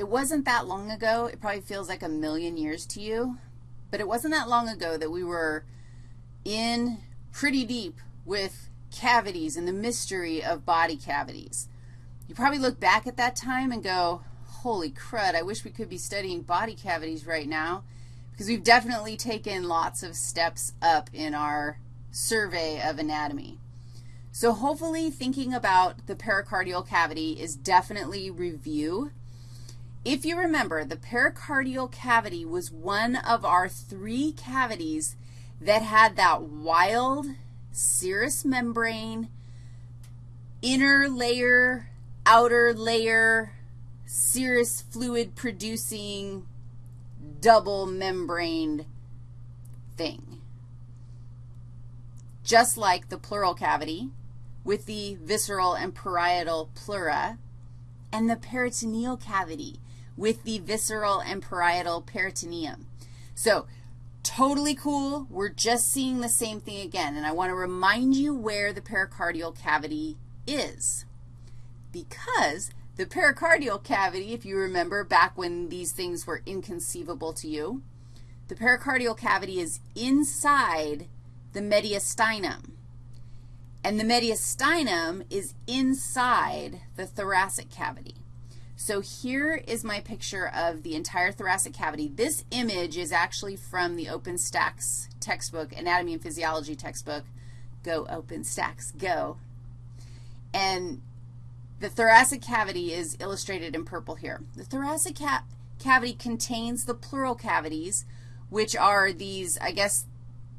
it wasn't that long ago. It probably feels like a million years to you, but it wasn't that long ago that we were in pretty deep with cavities and the mystery of body cavities. You probably look back at that time and go, holy crud, I wish we could be studying body cavities right now because we've definitely taken lots of steps up in our survey of anatomy. So hopefully thinking about the pericardial cavity is definitely review. If you remember, the pericardial cavity was one of our three cavities that had that wild serous membrane, inner layer, outer layer, serous fluid producing double membraned thing. Just like the pleural cavity with the visceral and parietal pleura and the peritoneal cavity with the visceral and parietal peritoneum. So totally cool. We're just seeing the same thing again, and I want to remind you where the pericardial cavity is because the pericardial cavity, if you remember back when these things were inconceivable to you, the pericardial cavity is inside the mediastinum. And the mediastinum is inside the thoracic cavity. So here is my picture of the entire thoracic cavity. This image is actually from the OpenStax textbook, Anatomy and Physiology textbook. Go OpenStax, go. And the thoracic cavity is illustrated in purple here. The thoracic ca cavity contains the pleural cavities, which are these, I guess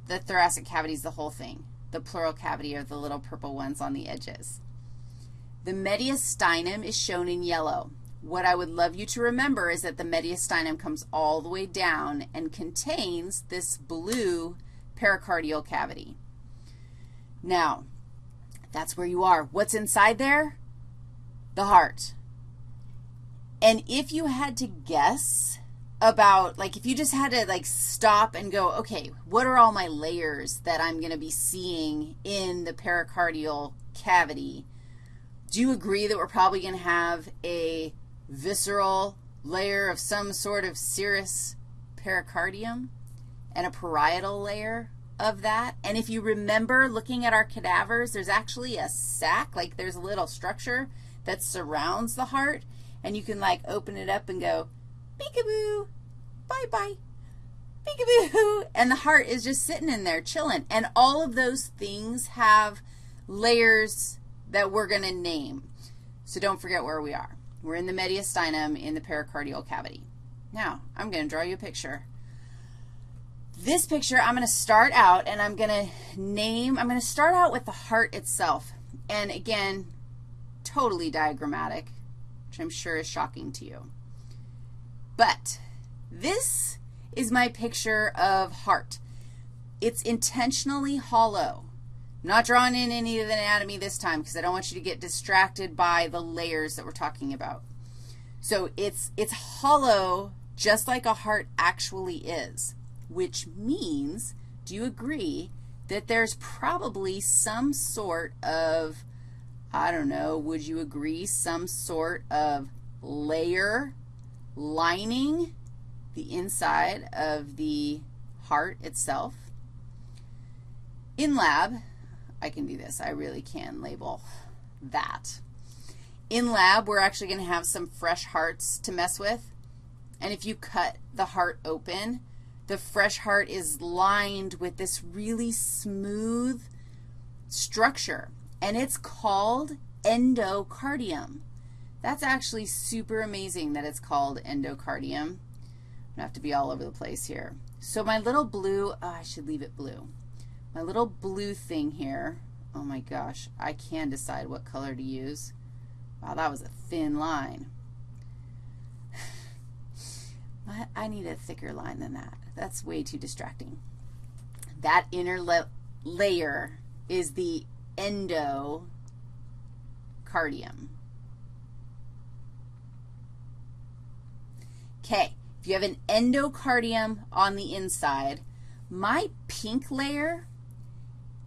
the thoracic cavity is the whole thing. The pleural cavity are the little purple ones on the edges. The mediastinum is shown in yellow. What I would love you to remember is that the mediastinum comes all the way down and contains this blue pericardial cavity. Now, that's where you are. What's inside there? the heart. And if you had to guess about, like, if you just had to, like, stop and go, okay, what are all my layers that I'm going to be seeing in the pericardial cavity, do you agree that we're probably going to have a visceral layer of some sort of serous pericardium and a parietal layer of that? And if you remember looking at our cadavers, there's actually a sac, like there's a little structure that surrounds the heart, and you can, like, open it up and go, peekaboo, bye-bye, peekaboo, and the heart is just sitting in there chilling. And all of those things have layers that we're going to name. So don't forget where we are. We're in the mediastinum in the pericardial cavity. Now, I'm going to draw you a picture. This picture, I'm going to start out, and I'm going to name, I'm going to start out with the heart itself. And again, totally diagrammatic, which I'm sure is shocking to you. But this is my picture of heart. It's intentionally hollow. Not drawing in any of the anatomy this time because I don't want you to get distracted by the layers that we're talking about. So it's, it's hollow just like a heart actually is, which means, do you agree, that there's probably some sort of I don't know, would you agree, some sort of layer lining the inside of the heart itself. In lab, I can do this. I really can label that. In lab, we're actually going to have some fresh hearts to mess with. And if you cut the heart open, the fresh heart is lined with this really smooth structure and it's called endocardium. That's actually super amazing that it's called endocardium. I'm going to have to be all over the place here. So my little blue, oh, I should leave it blue. My little blue thing here, oh my gosh, I can decide what color to use. Wow, that was a thin line. I need a thicker line than that. That's way too distracting. That inner layer is the endocardium. Okay, if you have an endocardium on the inside, my pink layer,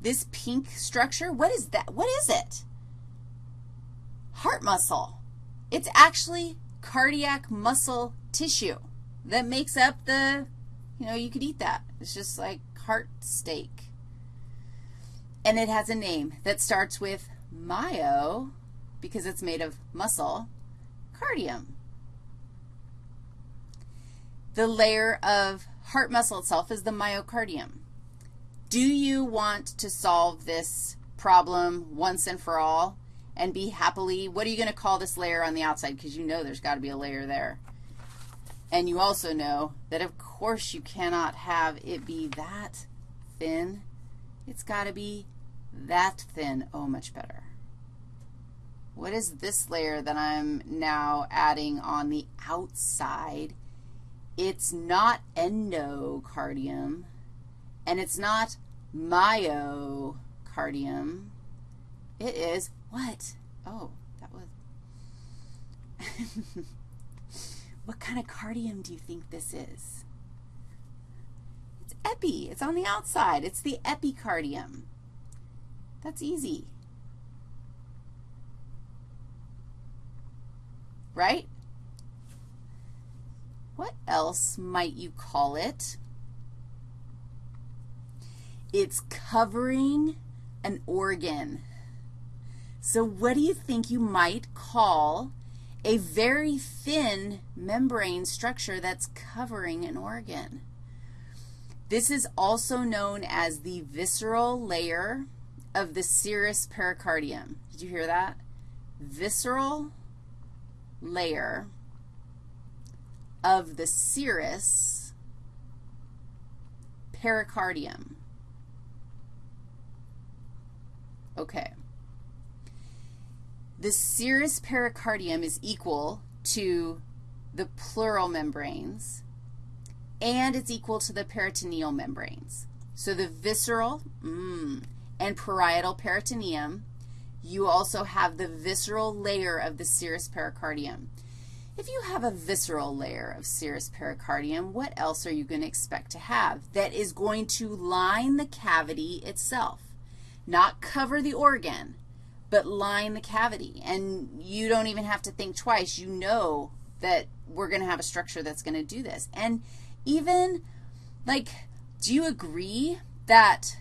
this pink structure, what is that? What is it? Heart muscle. It's actually cardiac muscle tissue that makes up the, you know, you could eat that. It's just like heart steak. And it has a name that starts with myo, because it's made of muscle, cardium. The layer of heart muscle itself is the myocardium. Do you want to solve this problem once and for all and be happily, what are you going to call this layer on the outside? Because you know there's got to be a layer there. And you also know that, of course, you cannot have it be that thin. It's got to be that thin. Oh, much better. What is this layer that I'm now adding on the outside? It's not endocardium, and it's not myocardium. It is what? Oh, that was. what kind of cardium do you think this is? It's epi. It's on the outside. It's the epicardium. That's easy. Right? What else might you call it? It's covering an organ. So what do you think you might call a very thin membrane structure that's covering an organ? This is also known as the visceral layer of the serous pericardium. Did you hear that? Visceral layer of the serous pericardium. Okay. The serous pericardium is equal to the pleural membranes, and it's equal to the peritoneal membranes. So the visceral mm, and parietal peritoneum, you also have the visceral layer of the serous pericardium. If you have a visceral layer of serous pericardium, what else are you going to expect to have that is going to line the cavity itself? Not cover the organ, but line the cavity. And you don't even have to think twice. You know that we're going to have a structure that's going to do this. And even, like, do you agree that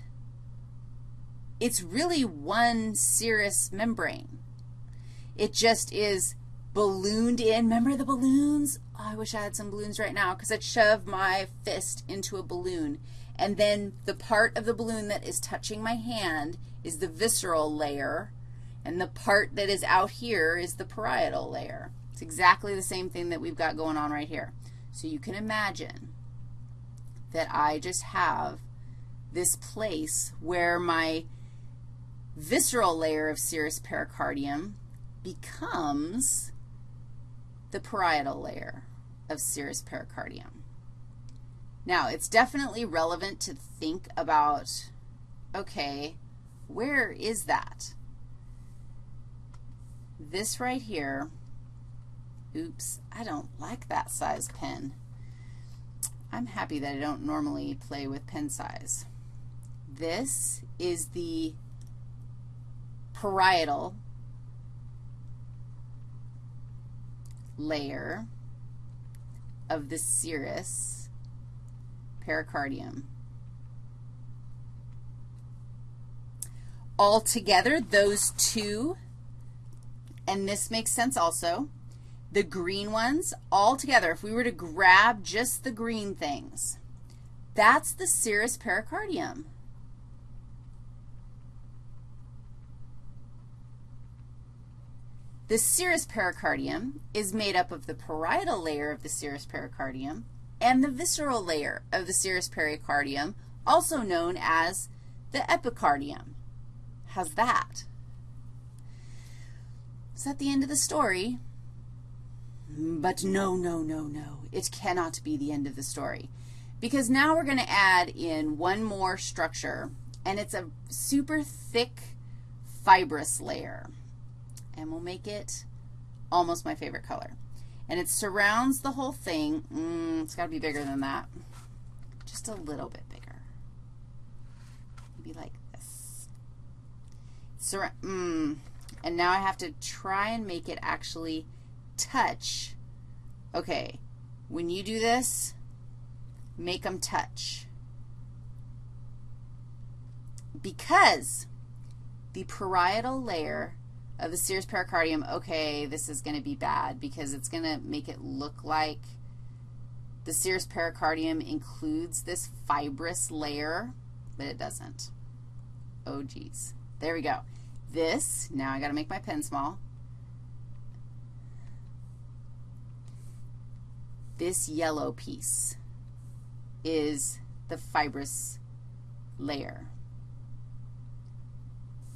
it's really one serous membrane? It just is ballooned in. Remember the balloons? Oh, I wish I had some balloons right now because I'd shove my fist into a balloon. And then the part of the balloon that is touching my hand is the visceral layer, and the part that is out here is the parietal layer. It's exactly the same thing that we've got going on right here. So you can imagine that I just have this place where my visceral layer of serous pericardium becomes the parietal layer of serous pericardium. Now, it's definitely relevant to think about, okay, where is that? This right here, oops, I don't like that size pen. I'm happy that I don't normally play with pen size. This is the parietal layer of the serous pericardium. Altogether, those two, and this makes sense also, the green ones, all together, if we were to grab just the green things, that's the serous pericardium. The serous pericardium is made up of the parietal layer of the serous pericardium and the visceral layer of the serous pericardium, also known as the epicardium. How's that? Is that the end of the story? But no, no, no, no. It cannot be the end of the story because now we're going to add in one more structure, and it's a super thick fibrous layer and we'll make it almost my favorite color. And it surrounds the whole thing. Mm, it's got to be bigger than that. Just a little bit bigger. Maybe like this. Sur mm, and now I have to try and make it actually touch Okay, when you do this, make them touch. Because the parietal layer of the serous pericardium, okay, this is going to be bad because it's going to make it look like the serous pericardium includes this fibrous layer, but it doesn't. Oh, geez. There we go. This, now I got to make my pen small. This yellow piece is the fibrous layer.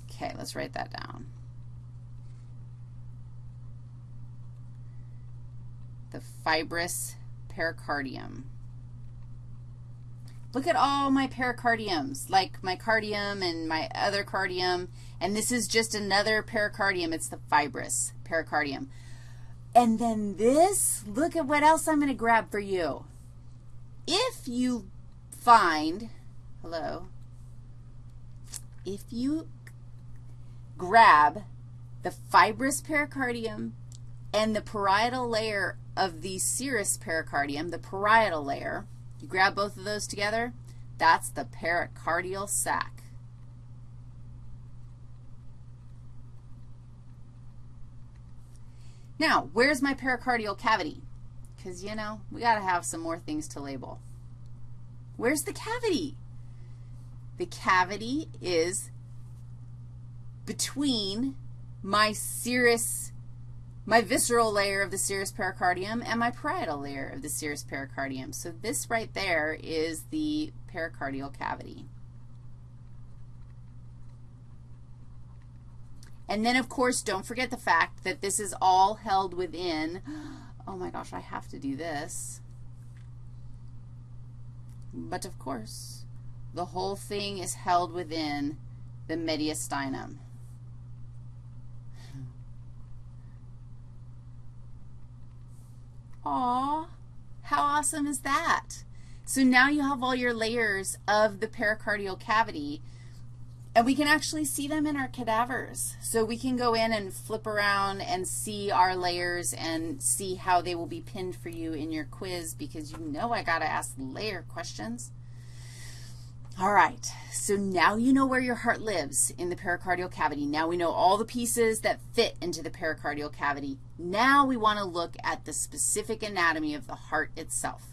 Okay, let's write that down. The fibrous pericardium. Look at all my pericardiums, like my cardium and my other cardium, and this is just another pericardium. It's the fibrous pericardium. And then this, look at what else I'm going to grab for you. If you find, hello, if you grab the fibrous pericardium and the parietal layer of the serous pericardium, the parietal layer, you grab both of those together, that's the pericardial sac. Now, where's my pericardial cavity? Because, you know, we got to have some more things to label. Where's the cavity? The cavity is between my serous, my visceral layer of the serous pericardium and my parietal layer of the serous pericardium. So this right there is the pericardial cavity. And then, of course, don't forget the fact that this is all held within, oh my gosh, I have to do this. But, of course, the whole thing is held within the mediastinum. Aw, how awesome is that? So now you have all your layers of the pericardial cavity, and we can actually see them in our cadavers. So we can go in and flip around and see our layers and see how they will be pinned for you in your quiz because you know I got to ask layer questions. All right, so now you know where your heart lives in the pericardial cavity. Now we know all the pieces that fit into the pericardial cavity. Now we want to look at the specific anatomy of the heart itself.